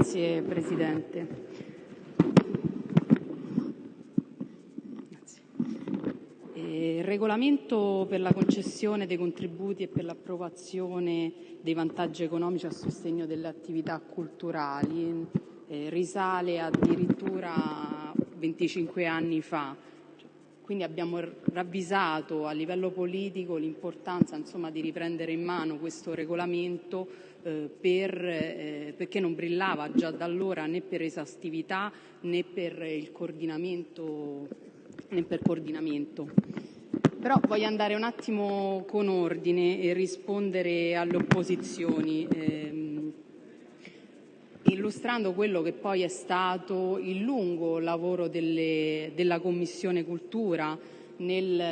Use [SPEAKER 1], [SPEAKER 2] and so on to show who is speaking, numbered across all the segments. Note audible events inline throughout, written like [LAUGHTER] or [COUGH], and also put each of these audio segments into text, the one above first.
[SPEAKER 1] Grazie Presidente. Eh, il regolamento per la concessione dei contributi e per l'approvazione dei vantaggi economici a sostegno delle attività culturali eh, risale addirittura 25 anni fa. Quindi abbiamo ravvisato a livello politico l'importanza insomma, di riprendere in mano questo regolamento eh, per, eh, perché non brillava già da allora né per esaustività né per il coordinamento. Né per coordinamento. Però voglio andare un attimo con ordine e rispondere alle opposizioni. Eh, illustrando quello che poi è stato il lungo lavoro delle, della Commissione Cultura nel,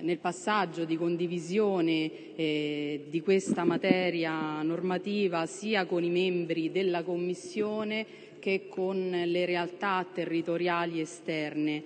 [SPEAKER 1] nel passaggio di condivisione eh, di questa materia normativa sia con i membri della Commissione che con le realtà territoriali esterne.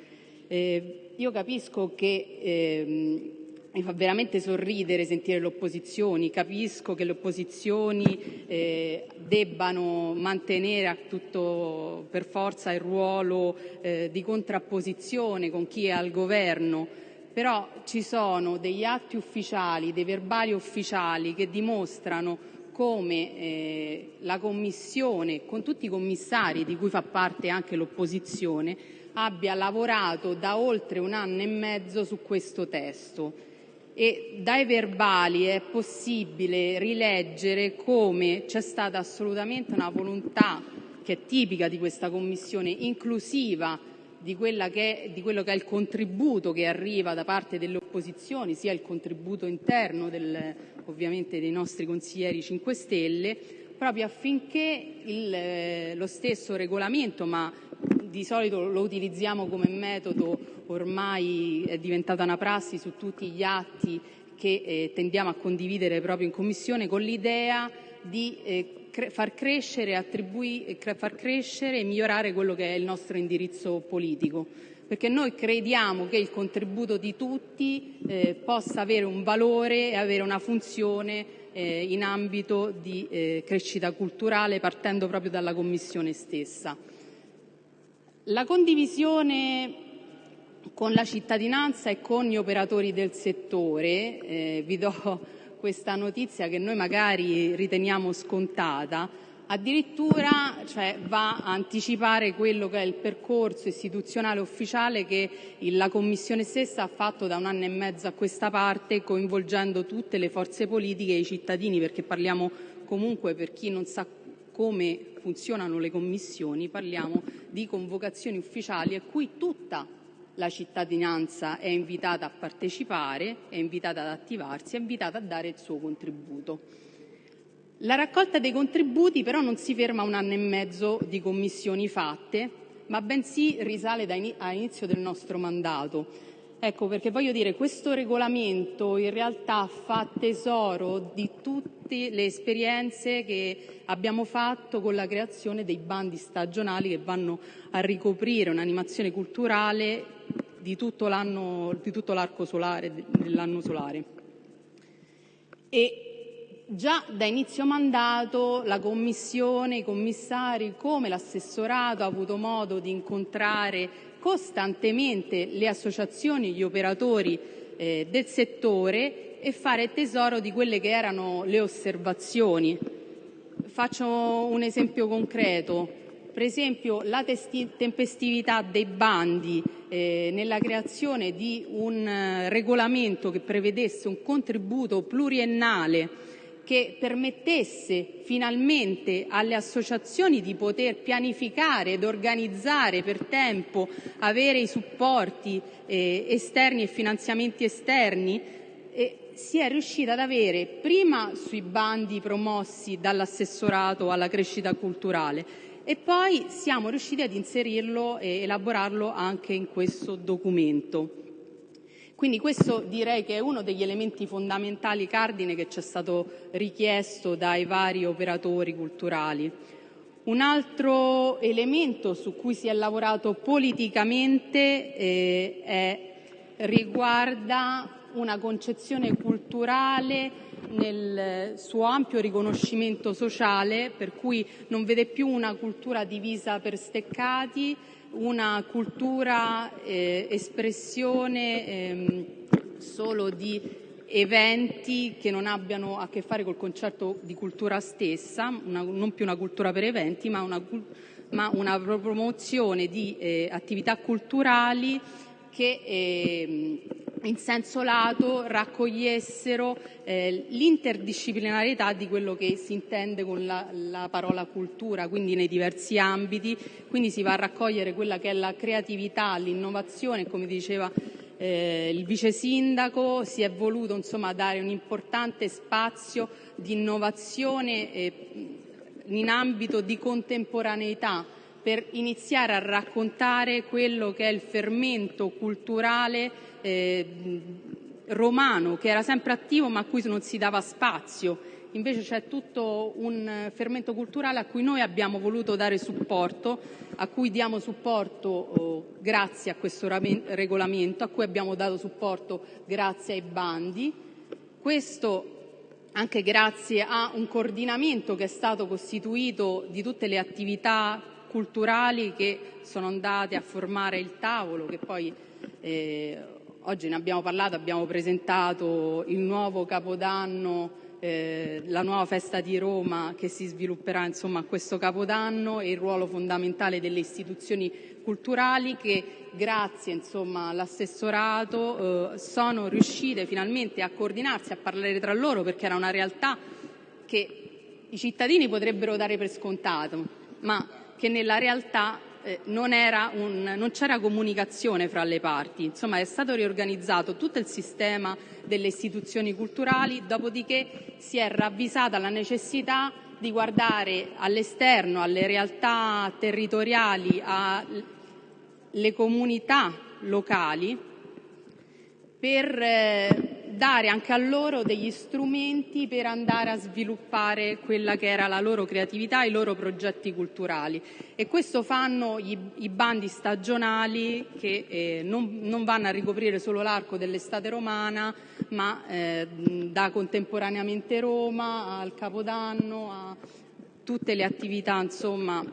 [SPEAKER 1] Eh, io capisco che eh, mi fa veramente sorridere sentire le opposizioni, capisco che le opposizioni eh, debbano mantenere a tutto per forza il ruolo eh, di contrapposizione con chi è al governo, però ci sono degli atti ufficiali, dei verbali ufficiali che dimostrano come eh, la Commissione, con tutti i commissari di cui fa parte anche l'opposizione, abbia lavorato da oltre un anno e mezzo su questo testo e dai verbali è possibile rileggere come c'è stata assolutamente una volontà che è tipica di questa Commissione, inclusiva di, quello che è il contributo che arriva da parte delle opposizioni, sia il contributo interno ovviamente dei nostri consiglieri 5 Stelle, proprio affinché il, lo stesso regolamento, ma di solito lo utilizziamo come metodo, ormai è diventata una prassi su tutti gli atti che eh, tendiamo a condividere proprio in Commissione, con l'idea di eh, far crescere, far crescere e migliorare quello che è il nostro indirizzo politico perché noi crediamo che il contributo di tutti eh, possa avere un valore e avere una funzione eh, in ambito di eh, crescita culturale partendo proprio dalla Commissione stessa. La condivisione con la cittadinanza e con gli operatori del settore, eh, vi do questa notizia che noi magari riteniamo scontata, addirittura cioè, va a anticipare quello che è il percorso istituzionale ufficiale che la Commissione stessa ha fatto da un anno e mezzo a questa parte, coinvolgendo tutte le forze politiche e i cittadini, perché parliamo comunque, per chi non sa come funzionano le commissioni, parliamo di convocazioni ufficiali a cui tutta la cittadinanza è invitata a partecipare, è invitata ad attivarsi, è invitata a dare il suo contributo. La raccolta dei contributi però non si ferma a un anno e mezzo di commissioni fatte, ma bensì risale all'inizio del nostro mandato. Ecco perché voglio dire, questo regolamento in realtà fa tesoro di tutte le esperienze che abbiamo fatto con la creazione dei bandi stagionali che vanno a ricoprire un'animazione culturale di tutto l'arco solare, dell'anno solare. E già da inizio mandato la Commissione, i commissari, come l'assessorato ha avuto modo di incontrare costantemente le associazioni, gli operatori eh, del settore e fare tesoro di quelle che erano le osservazioni. Faccio un esempio concreto. Per esempio la tempestività dei bandi eh, nella creazione di un eh, regolamento che prevedesse un contributo pluriennale che permettesse finalmente alle associazioni di poter pianificare ed organizzare per tempo, avere i supporti eh, esterni e finanziamenti esterni, si è riuscita ad avere prima sui bandi promossi dall'assessorato alla crescita culturale e poi siamo riusciti ad inserirlo e elaborarlo anche in questo documento. Quindi questo direi che è uno degli elementi fondamentali cardine che ci è stato richiesto dai vari operatori culturali. Un altro elemento su cui si è lavorato politicamente eh, è, riguarda una concezione culturale nel suo ampio riconoscimento sociale, per cui non vede più una cultura divisa per steccati, una cultura eh, espressione eh, solo di eventi che non abbiano a che fare col concetto di cultura stessa, non più una cultura per eventi, ma una, promozione di eh, attività culturali che eh, in senso lato raccogliessero eh, l'interdisciplinarietà di quello che si intende con la, la, parola cultura, quindi nei diversi ambiti, quindi si va a raccogliere quella che è la creatività, l'innovazione, come diceva eh, il vice sindaco, si è voluto insomma, dare un importante spazio di innovazione eh, in ambito di contemporaneità per iniziare a raccontare quello che è il fermento culturale eh, romano, che era sempre attivo ma a cui non si dava spazio. Invece c'è tutto un fermento culturale a cui noi abbiamo voluto dare supporto, a cui diamo supporto oh, grazie a questo regolamento, a cui abbiamo dato supporto grazie ai bandi. Questo anche grazie a un coordinamento che è stato costituito di tutte le attività culturali che sono andate a formare il tavolo, che poi eh, oggi ne abbiamo parlato, abbiamo presentato il nuovo Capodanno eh, la nuova festa di Roma che si svilupperà insomma, a questo Capodanno e il ruolo fondamentale delle istituzioni culturali che grazie insomma, all'assessorato eh, sono riuscite finalmente a coordinarsi, a parlare tra loro perché era una realtà che i cittadini potrebbero dare per scontato, ma che nella realtà eh, non, un, non c'era comunicazione fra le parti. Insomma, è stato riorganizzato tutto il sistema delle istituzioni culturali, dopodiché si è ravvisata la necessità di guardare all'esterno, alle realtà territoriali, alle comunità locali per eh, dare anche a loro degli strumenti per andare a sviluppare quella che era la loro creatività, i loro progetti culturali. E questo fanno i, bandi stagionali che eh, non, non, vanno a ricoprire solo l'arco dell'estate romana, ma eh, da contemporaneamente Roma al Capodanno, a tutte le attività insomma,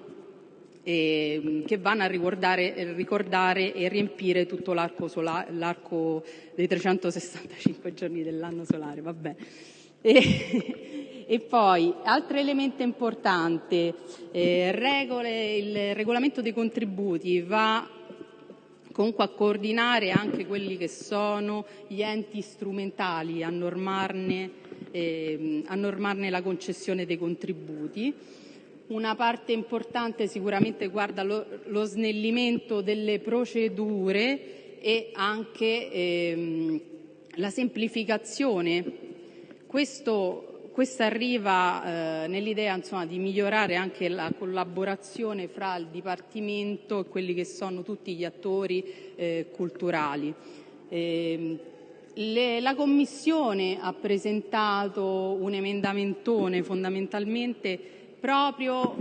[SPEAKER 1] eh, che vanno a ricordare e riempire tutto l'arco, sola, l'arco dei 365 [LAUGHS] giorni dell'anno solare. E, [LAUGHS] e poi, altro elemento importante, eh, regole, il regolamento dei contributi va comunque a coordinare anche quelli che sono gli enti strumentali a normarne, eh, a normarne la concessione dei contributi. Una parte importante sicuramente riguarda lo, lo snellimento delle procedure e anche ehm, la semplificazione. Questo, questa arriva eh, nell'idea insomma, di migliorare anche la collaborazione fra il Dipartimento e quelli che sono tutti gli attori eh, culturali. Eh, le, la Commissione ha presentato un emendamentone fondamentalmente proprio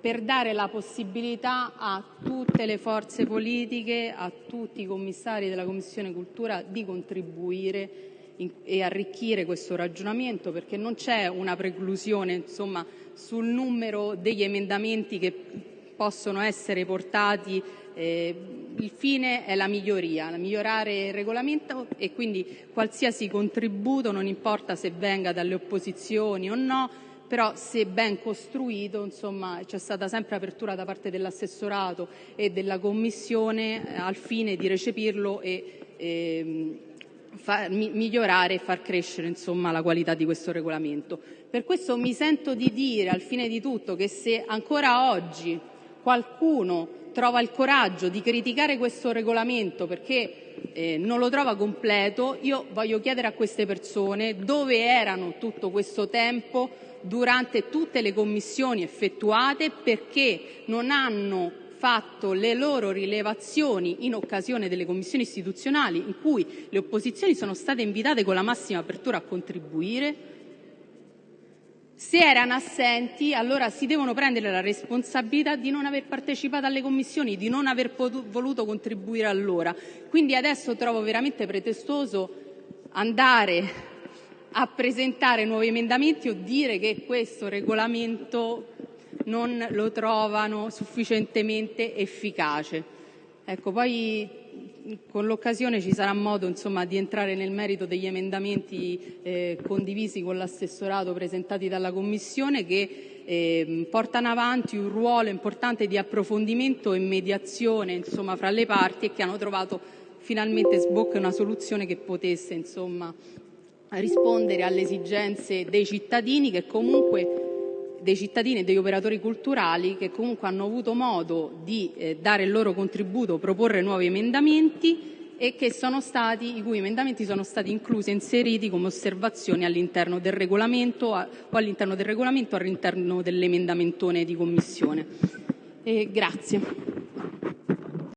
[SPEAKER 1] per dare la possibilità a tutte le forze politiche, a tutti i commissari della Commissione Cultura di contribuire e arricchire questo ragionamento, perché non c'è una preclusione insomma, sul numero degli emendamenti che possono essere portati. Eh, il fine è la miglioria, migliorare il regolamento e quindi qualsiasi contributo, non importa se venga dalle opposizioni o no, però se ben costruito c'è stata sempre apertura da parte dell'assessorato e della Commissione eh, al fine di recepirlo e eh, far, mi, migliorare e far crescere insomma, la qualità di questo regolamento. Per questo mi sento di dire al fine di tutto che se ancora oggi qualcuno trova il coraggio di criticare questo regolamento perché eh, non lo trova completo, io voglio chiedere a queste persone dove erano tutto questo tempo durante tutte le commissioni effettuate perché non hanno fatto le loro rilevazioni in occasione delle commissioni istituzionali in cui le opposizioni sono state invitate con la massima apertura a contribuire. Se erano assenti, allora si devono prendere la responsabilità di non aver partecipato alle commissioni, di non aver voluto contribuire allora. Quindi adesso trovo veramente pretestoso andare a presentare nuovi emendamenti o dire che questo regolamento non lo trovano sufficientemente efficace. Ecco, poi con l'occasione ci sarà modo di entrare nel merito degli emendamenti eh, condivisi con l'assessorato presentati dalla Commissione che eh, portano avanti un ruolo importante di approfondimento e mediazione fra le parti e che hanno trovato finalmente sbocca una soluzione che potesse rispondere alle esigenze dei cittadini e degli operatori culturali che comunque hanno avuto modo di eh, dare il loro contributo, proporre nuovi emendamenti i cui emendamenti sono stati inclusi e inseriti come osservazioni all'interno del regolamento o all'interno del regolamento all'interno dell'emendamentone di commissione.